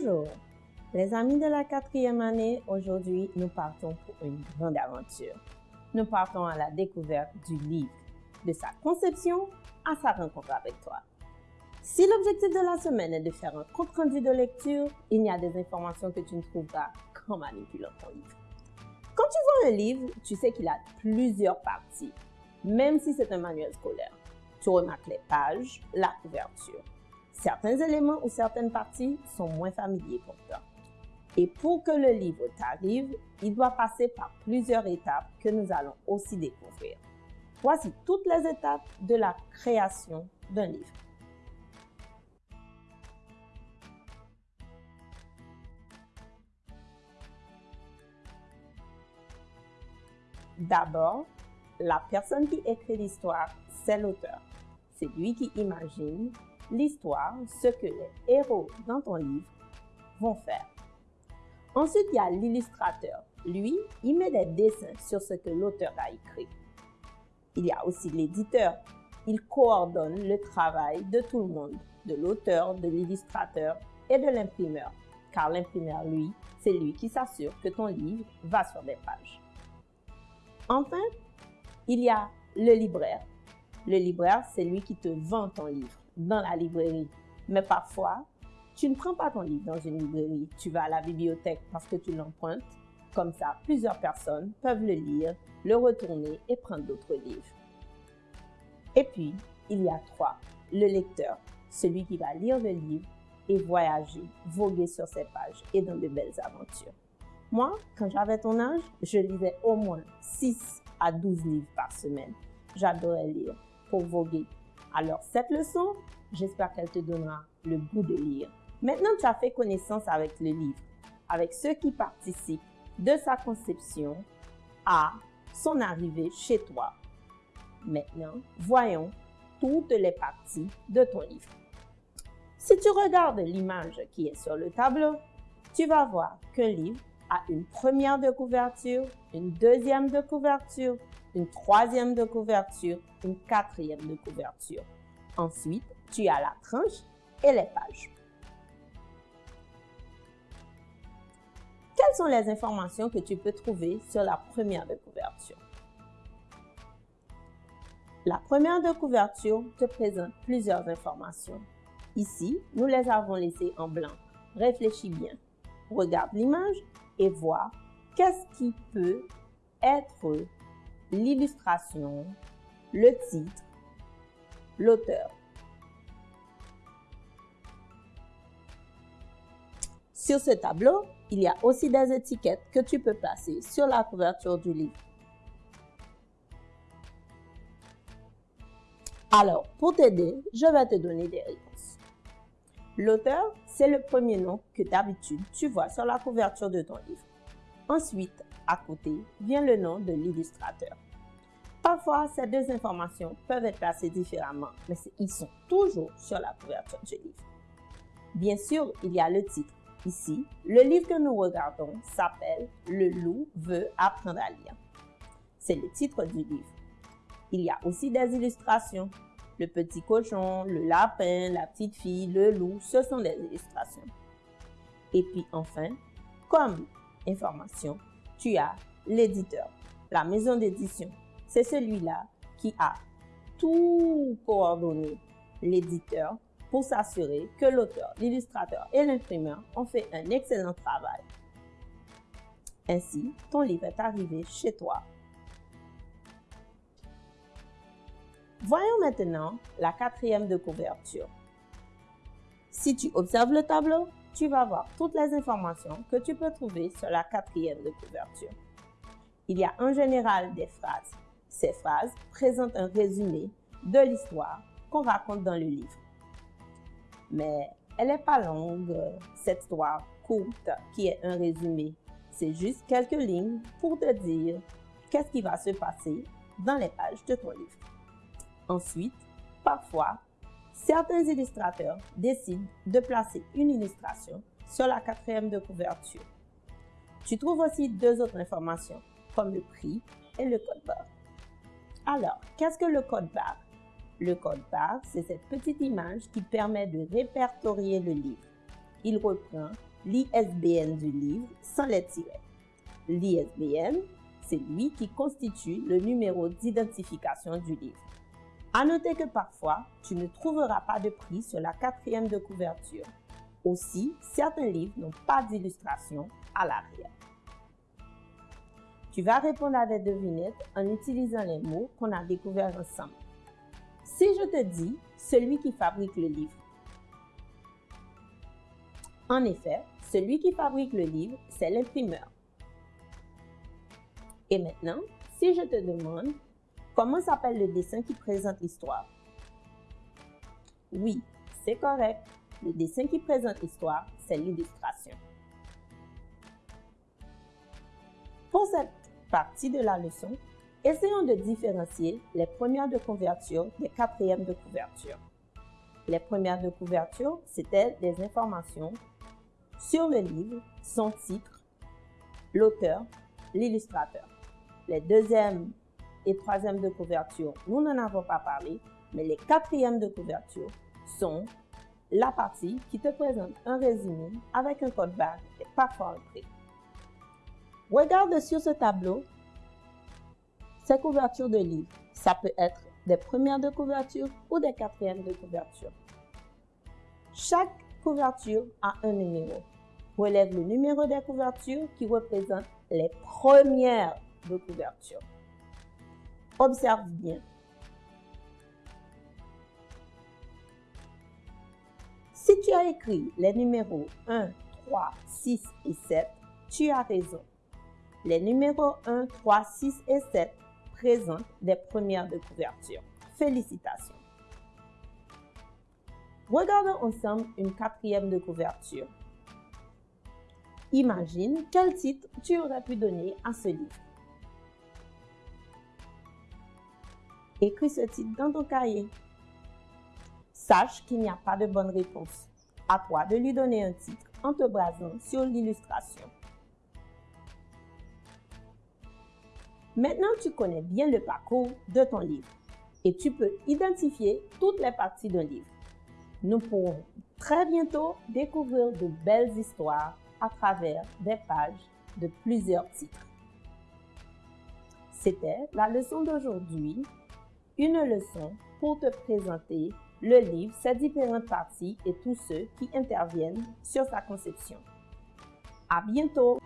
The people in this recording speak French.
Bonjour, les amis de la quatrième année, aujourd'hui nous partons pour une grande aventure. Nous partons à la découverte du livre, de sa conception à sa rencontre avec toi. Si l'objectif de la semaine est de faire un compte rendu de lecture, il y a des informations que tu ne trouveras qu'en manipulant ton livre. Quand tu vois un livre, tu sais qu'il a plusieurs parties, même si c'est un manuel scolaire. Tu remarques les pages, la couverture. Certains éléments ou certaines parties sont moins familiers pour toi. Et pour que le livre t'arrive, il doit passer par plusieurs étapes que nous allons aussi découvrir. Voici toutes les étapes de la création d'un livre. D'abord, la personne qui écrit l'histoire, c'est l'auteur. C'est lui qui imagine l'histoire, ce que les héros dans ton livre vont faire. Ensuite, il y a l'illustrateur. Lui, il met des dessins sur ce que l'auteur a écrit. Il y a aussi l'éditeur. Il coordonne le travail de tout le monde, de l'auteur, de l'illustrateur et de l'imprimeur. Car l'imprimeur, lui, c'est lui qui s'assure que ton livre va sur des pages. Enfin, il y a le libraire. Le libraire, c'est lui qui te vend ton livre dans la librairie. Mais parfois, tu ne prends pas ton livre dans une librairie. Tu vas à la bibliothèque parce que tu l'empruntes. Comme ça, plusieurs personnes peuvent le lire, le retourner et prendre d'autres livres. Et puis, il y a trois. Le lecteur, celui qui va lire le livre et voyager, voguer sur ses pages et dans de belles aventures. Moi, quand j'avais ton âge, je lisais au moins 6 à 12 livres par semaine. J'adorais lire pour voguer. Alors, cette leçon, j'espère qu'elle te donnera le goût de lire. Maintenant, tu as fait connaissance avec le livre, avec ceux qui participent de sa conception à son arrivée chez toi. Maintenant, voyons toutes les parties de ton livre. Si tu regardes l'image qui est sur le tableau, tu vas voir qu'un livre a une première de couverture, une deuxième de couverture, une troisième de couverture, une quatrième de couverture. Ensuite, tu as la tranche et les pages. Quelles sont les informations que tu peux trouver sur la première de couverture? La première de couverture te présente plusieurs informations. Ici, nous les avons laissées en blanc. Réfléchis bien. Regarde l'image et voir qu'est-ce qui peut être l'illustration, le titre, l'auteur. Sur ce tableau, il y a aussi des étiquettes que tu peux placer sur la couverture du livre. Alors, pour t'aider, je vais te donner des réponses. L'auteur, c'est le premier nom que d'habitude tu vois sur la couverture de ton livre. Ensuite, à côté, vient le nom de l'illustrateur. Parfois, ces deux informations peuvent être placées différemment, mais ils sont toujours sur la couverture du livre. Bien sûr, il y a le titre. Ici, le livre que nous regardons s'appelle Le loup veut apprendre à lire. C'est le titre du livre. Il y a aussi des illustrations. Le petit cochon, le lapin, la petite fille, le loup, ce sont des illustrations. Et puis enfin, comme information, tu as l'éditeur, la maison d'édition. C'est celui-là qui a tout coordonné, l'éditeur, pour s'assurer que l'auteur, l'illustrateur et l'imprimeur ont fait un excellent travail. Ainsi, ton livre est arrivé chez toi Voyons maintenant la quatrième de couverture. Si tu observes le tableau, tu vas voir toutes les informations que tu peux trouver sur la quatrième de couverture. Il y a en général des phrases. Ces phrases présentent un résumé de l'histoire qu'on raconte dans le livre. Mais elle n'est pas longue, cette histoire courte qui est un résumé. C'est juste quelques lignes pour te dire qu'est-ce qui va se passer dans les pages de ton livre. Ensuite, parfois, certains illustrateurs décident de placer une illustration sur la quatrième de couverture. Tu trouves aussi deux autres informations, comme le prix et le code barre. Alors, qu'est-ce que le code barre? Le code barre, c'est cette petite image qui permet de répertorier le livre. Il reprend l'ISBN du livre sans les tirets. L'ISBN, c'est lui qui constitue le numéro d'identification du livre. À noter que parfois, tu ne trouveras pas de prix sur la quatrième de couverture. Aussi, certains livres n'ont pas d'illustration à l'arrière. Tu vas répondre à des devinettes en utilisant les mots qu'on a découverts ensemble. Si je te dis celui qui fabrique le livre, en effet, celui qui fabrique le livre, c'est l'imprimeur. Et maintenant, si je te demande comment s'appelle le dessin qui présente l'histoire? Oui, c'est correct. Le dessin qui présente l'histoire, c'est l'illustration. Pour cette partie de la leçon, essayons de différencier les premières de couverture des quatrièmes de couverture. Les premières de couverture, c'était des informations sur le livre, son titre, l'auteur, l'illustrateur. Les deuxièmes et troisièmes de couverture, nous n'en avons pas parlé, mais les quatrièmes de couverture sont la partie qui te présente un résumé avec un code barre et parfois un prix. Regarde sur ce tableau ces couvertures de livres. Ça peut être des premières de couverture ou des quatrièmes de couverture. Chaque couverture a un numéro. Relève le numéro des couvertures qui représente les premières de couverture. Observe bien. Si tu as écrit les numéros 1, 3, 6 et 7, tu as raison. Les numéros 1, 3, 6 et 7 présentent des premières de couverture. Félicitations! Regardons ensemble une quatrième de couverture. Imagine quel titre tu aurais pu donner à ce livre. Écris ce titre dans ton cahier. Sache qu'il n'y a pas de bonne réponse. À toi de lui donner un titre en te basant sur l'illustration. Maintenant, tu connais bien le parcours de ton livre et tu peux identifier toutes les parties d'un livre. Nous pourrons très bientôt découvrir de belles histoires à travers des pages de plusieurs titres. C'était la leçon d'aujourd'hui, une leçon pour te présenter le livre, ses différentes parties et tous ceux qui interviennent sur sa conception. À bientôt!